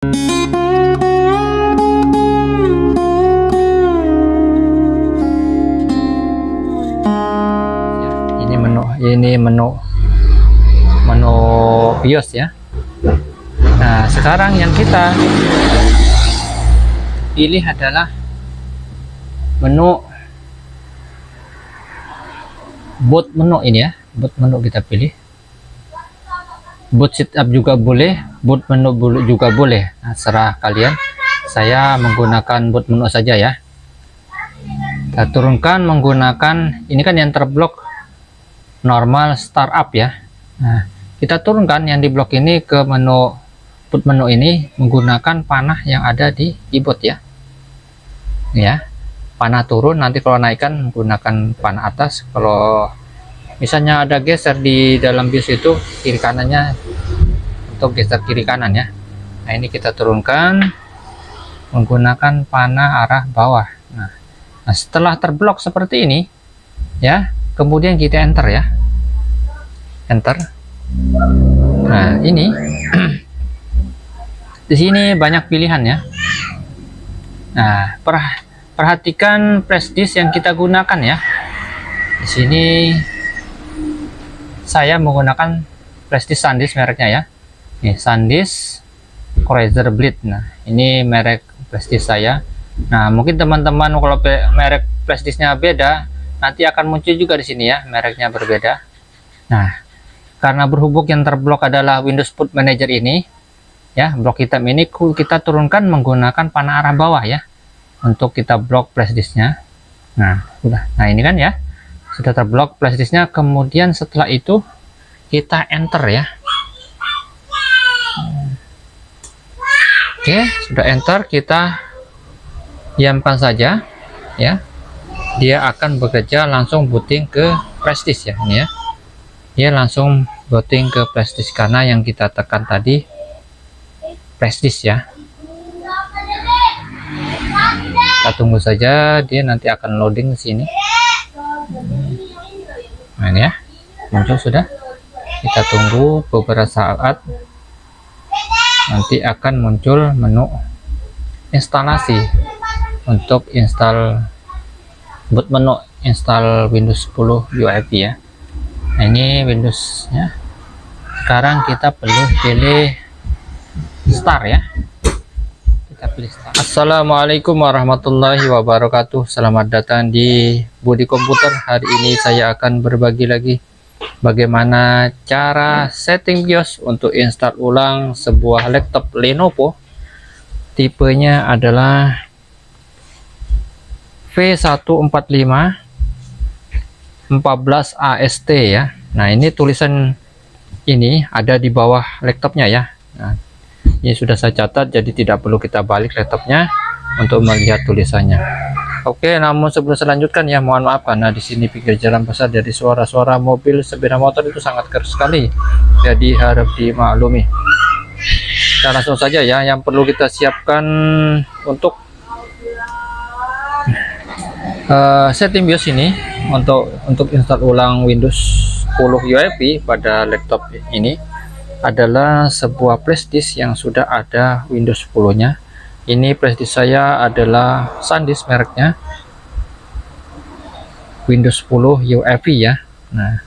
Ini menu ini menu menu BIOS ya. Nah sekarang yang kita pilih adalah menu boot menu ini ya. Boot menu kita pilih boot setup juga boleh boot menu juga boleh. Nah, serah kalian. Saya menggunakan boot menu saja ya. Kita turunkan menggunakan ini kan yang terblok normal startup ya. Nah kita turunkan yang di blok ini ke menu boot menu ini menggunakan panah yang ada di keyboard ya. Ya panah turun nanti kalau naikkan menggunakan panah atas. Kalau misalnya ada geser di dalam BIOS itu kiri kanannya untuk geser kiri kanan ya. Nah ini kita turunkan menggunakan panah arah bawah. Nah, nah setelah terblok seperti ini ya kemudian kita enter ya. Enter. Nah ini di sini banyak pilihan ya. Nah per- perhatikan disk yang kita gunakan ya. Di sini saya menggunakan flash disk SanDisk mereknya ya. Nih SanDisk Razer Blade. Nah ini merek flash disk saya. Nah mungkin teman-teman kalau merek flash disknya beda nanti akan muncul juga di sini ya mereknya berbeda. Nah karena berhubung yang terblok adalah Windows Boot Manager ini ya blok hitam ini kita turunkan menggunakan panah arah bawah ya untuk kita blok flash disknya nah sudah nah ini kan ya sudah terblok flash disknya kemudian setelah itu kita enter ya. Oke sudah enter kita diamkan saja ya. Dia akan bekerja langsung booting ke flash disk ya ini ya. Dia langsung booting ke flash disk karena yang kita tekan tadi flash disk ya. Kita tunggu saja dia nanti akan loading ke sini nah ini ya. Muncul sudah. Kita tunggu beberapa saat. Nanti akan muncul menu instalasi untuk install boot menu install Windows 10 UEFI ya. Nah ini Windows ya sekarang kita perlu pilih start ya Assalamualaikum warahmatullahi wabarakatuh. Selamat datang di Budi Komputer. Hari ini saya akan berbagi lagi bagaimana cara setting BIOS untuk install ulang sebuah laptop Lenovo. Tipenya adalah V145 14 AST ya. Nah ini tulisan ini ada di bawah laptopnya ya. Nah, ini sudah saya catat jadi tidak perlu kita balik laptopnya untuk melihat tulisannya. Oke namun sebelum selanjutkan ya mohon maaf karena di sini pinggir jalan besar jadi suara-suara mobil sepeda motor itu sangat keras sekali. Jadi harap dimaklumi. Kita langsung saja ya yang perlu kita siapkan untuk uh, setting BIOS ini untuk untuk install ulang Windows 10 UEFI pada laptop ini adalah sebuah flash disk yang sudah ada Windows 10 nya ini flash disk saya adalah SanDisk mereknya. Windows 10 UEFI ya. Nah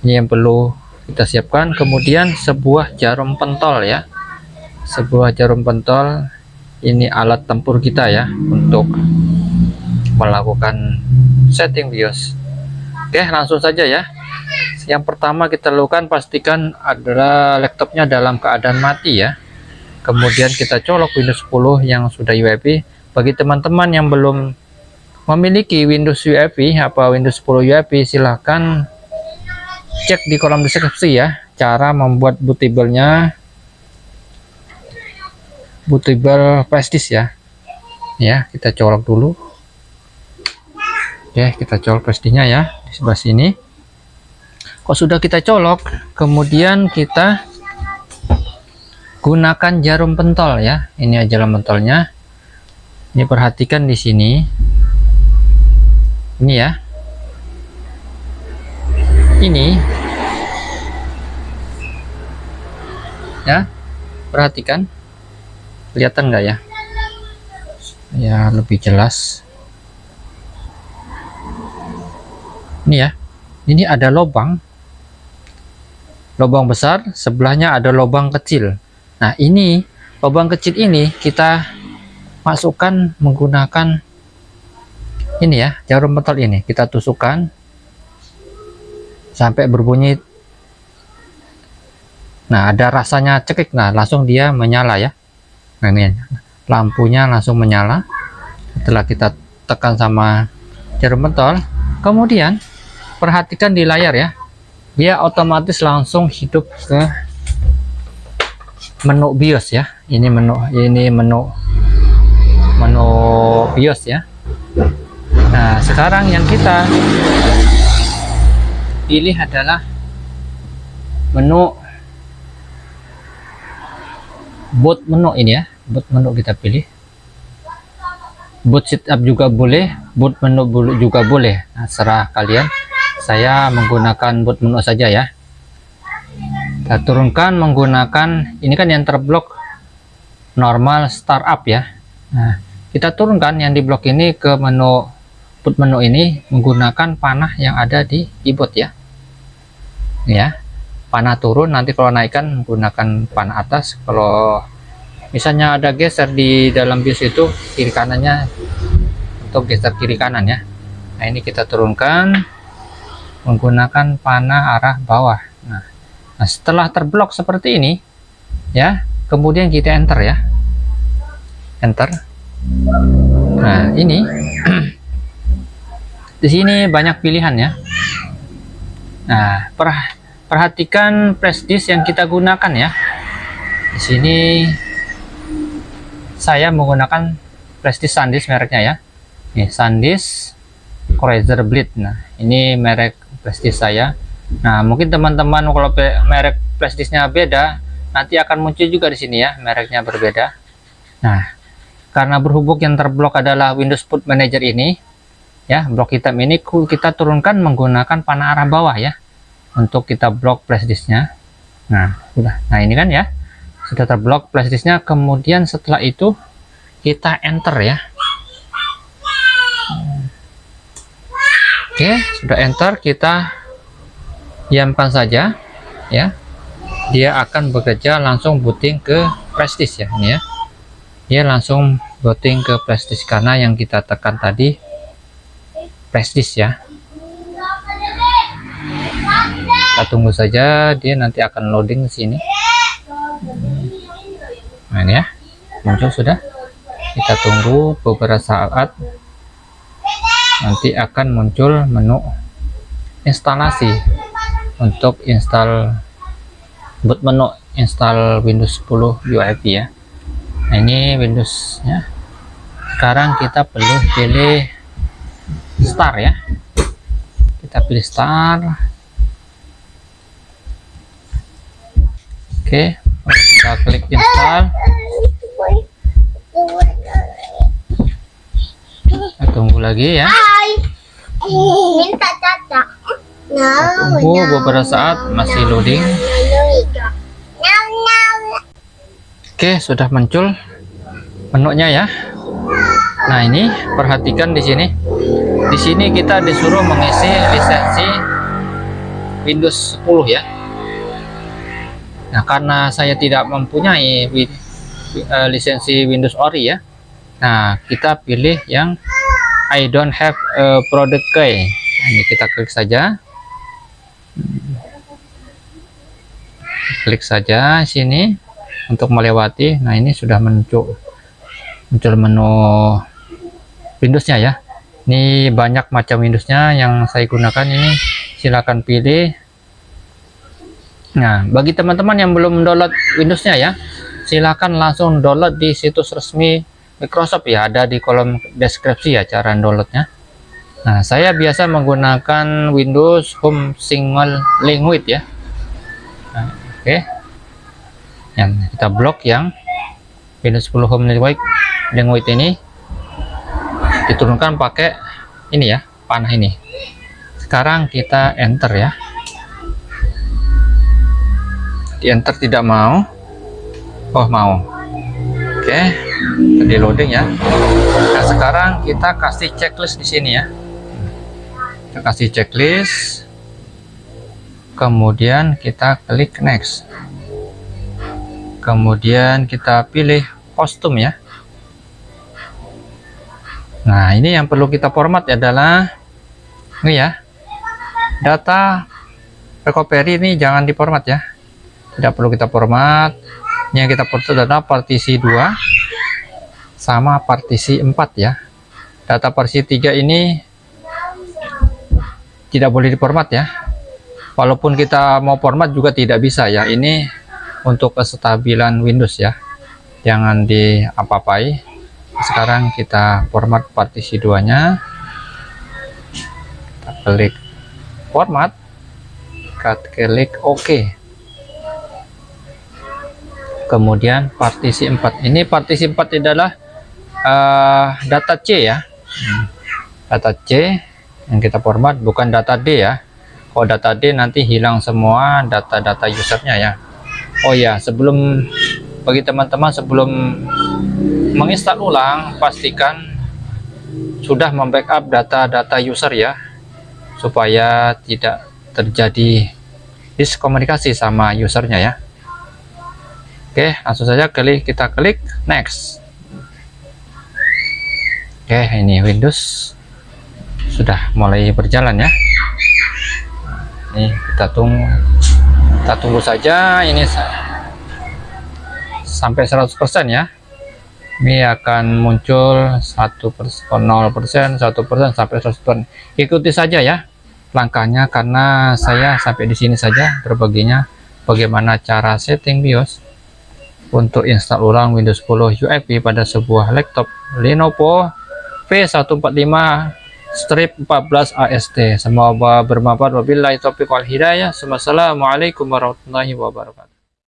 ini yang perlu kita siapkan. Kemudian sebuah jarum pentol ya. Sebuah jarum pentol. Ini alat tempur kita ya untuk melakukan setting BIOS. Oke langsung saja ya yang pertama kita lakukan pastikan adalah laptopnya dalam keadaan mati ya. Kemudian kita colok Windows 10 yang sudah UEFI bagi teman-teman yang belum memiliki Windows UEFI apa Windows 10 UEFI silahkan cek di kolom deskripsi ya cara membuat bootable-nya bootable flash ya. Ya kita colok dulu. Oke kita colok flash ya di sebelah sini kok sudah kita colok? Kemudian kita gunakan jarum pentol ya. Ini jarum pentolnya. Ini perhatikan di sini. Ini ya. Ini. Ya perhatikan. Kelihatan nggak ya? Ya lebih jelas. Ini ya. Ini ada lubang lubang besar sebelahnya ada lubang kecil. Nah ini lubang kecil ini kita masukkan menggunakan ini ya jarum pentol ini. Kita tusukkan sampai berbunyi. Nah ada rasanya cekik. Nah langsung dia menyala ya. Nah ini lampunya langsung menyala setelah kita tekan sama jarum pentol kemudian perhatikan di layar ya dia otomatis langsung hidup ke menu BIOS ya. Ini menu ini menu menu BIOS ya. Nah sekarang yang kita pilih adalah menu boot menu ini ya. Boot menu kita pilih. Boot setup juga boleh boot menu juga boleh. Nah, serah kalian saya menggunakan boot menu saja ya. Kita turunkan menggunakan ini kan yang terblok normal startup ya. Nah kita turunkan yang di blok ini ke menu boot menu ini menggunakan panah yang ada di keyboard ya. Ya panah turun nanti kalau naikkan menggunakan panah atas. Kalau misalnya ada geser di dalam BIOS itu kiri kanannya untuk geser kiri kanan ya. Nah ini kita turunkan menggunakan panah arah bawah. Nah, nah setelah terblok seperti ini ya kemudian kita enter ya. Enter. Nah ini di sini banyak pilihan ya. Nah per, perhatikan disk yang kita gunakan ya. Di sini saya menggunakan disk SanDisk mereknya ya. Nih SanDisk Cruiser Blade. Nah ini merek flashdisk saya. Nah mungkin teman-teman kalau merek flashdisknya beda nanti akan muncul juga di sini ya mereknya berbeda. Nah karena berhubung yang terblok adalah Windows Boot Manager ini ya blok hitam ini kita turunkan menggunakan panah arah bawah ya untuk kita blok flashdisknya nah sudah nah ini kan ya sudah terblok flashdisknya kemudian setelah itu kita enter ya Oke, sudah enter, kita diamkan saja ya. Dia akan bekerja langsung booting ke prestis ya ini ya. Dia langsung booting ke prestis karena yang kita tekan tadi prestis ya. Kita tunggu saja dia nanti akan loading sini. Nah ini ya, muncul sudah. Kita tunggu beberapa saat nanti akan muncul menu instalasi untuk install boot menu install Windows 10 UEFI ya. Nah, ini Windows ya sekarang kita perlu pilih start ya. Kita pilih start oke kita klik install tunggu lagi ya. Minta caca. No, tunggu beberapa saat masih loading. oke sudah muncul menunya ya. Nah ini perhatikan di sini. Di sini kita disuruh mengisi lisensi Windows 10 ya. Nah karena saya tidak mempunyai uh, lisensi Windows Ori ya. Nah kita pilih yang I don't have a product key. Ini kita klik saja. Klik saja sini untuk melewati. Nah ini sudah muncul muncul menu Windowsnya ya. Ini banyak macam Windowsnya yang saya gunakan ini. Silahkan pilih. Nah bagi teman-teman yang belum download Windowsnya ya silahkan langsung download di situs resmi Microsoft ya ada di kolom deskripsi ya cara downloadnya. Nah saya biasa menggunakan Windows Home Single Language ya. Nah, oke. Okay. yang kita blok yang Windows 10 Home Language Language ini diturunkan pakai ini ya panah ini. Sekarang kita enter ya. Di enter tidak mau. Oh mau. Oke, tadi loading ya. Nah, sekarang kita kasih checklist di sini ya. Kita kasih checklist. Kemudian kita klik next. Kemudian kita pilih kostum ya. Nah, ini yang perlu kita format adalah ini ya. Data recovery ini jangan diformat ya. Tidak perlu kita format. Ini yang kita format adalah partisi 2 sama partisi 4 ya. Data partisi 3 ini tidak boleh diformat ya. Walaupun kita mau format juga tidak bisa ya. Ini untuk kestabilan Windows ya. Jangan diapa-apai sekarang kita format partisi 2 nya kita klik format kita klik OK kemudian partisi 4 ini partisi 4 adalah uh, data C ya. Data C yang kita format bukan data D ya. Kalau data D nanti hilang semua data-data usernya ya. Oh ya sebelum bagi teman-teman sebelum menginstal ulang pastikan sudah membackup data-data user ya. Supaya tidak terjadi diskomunikasi sama usernya ya. Oke langsung saja klik kita klik next oke ini Windows sudah mulai berjalan ya. Ini kita tunggu kita tunggu saja ini sampai 100% ya. Ini akan muncul satu persen 0 persen satu persen sampai 100 ikuti saja ya langkahnya karena saya sampai di sini saja berbaginya. Bagaimana cara setting BIOS untuk install ulang Windows 10 UEFI pada sebuah laptop Lenovo V145 strip 14 AST semoga bermanfaat. Wabillahi taufiq wal hidayah. Wassalamualaikum warahmatullahi wabarakatuh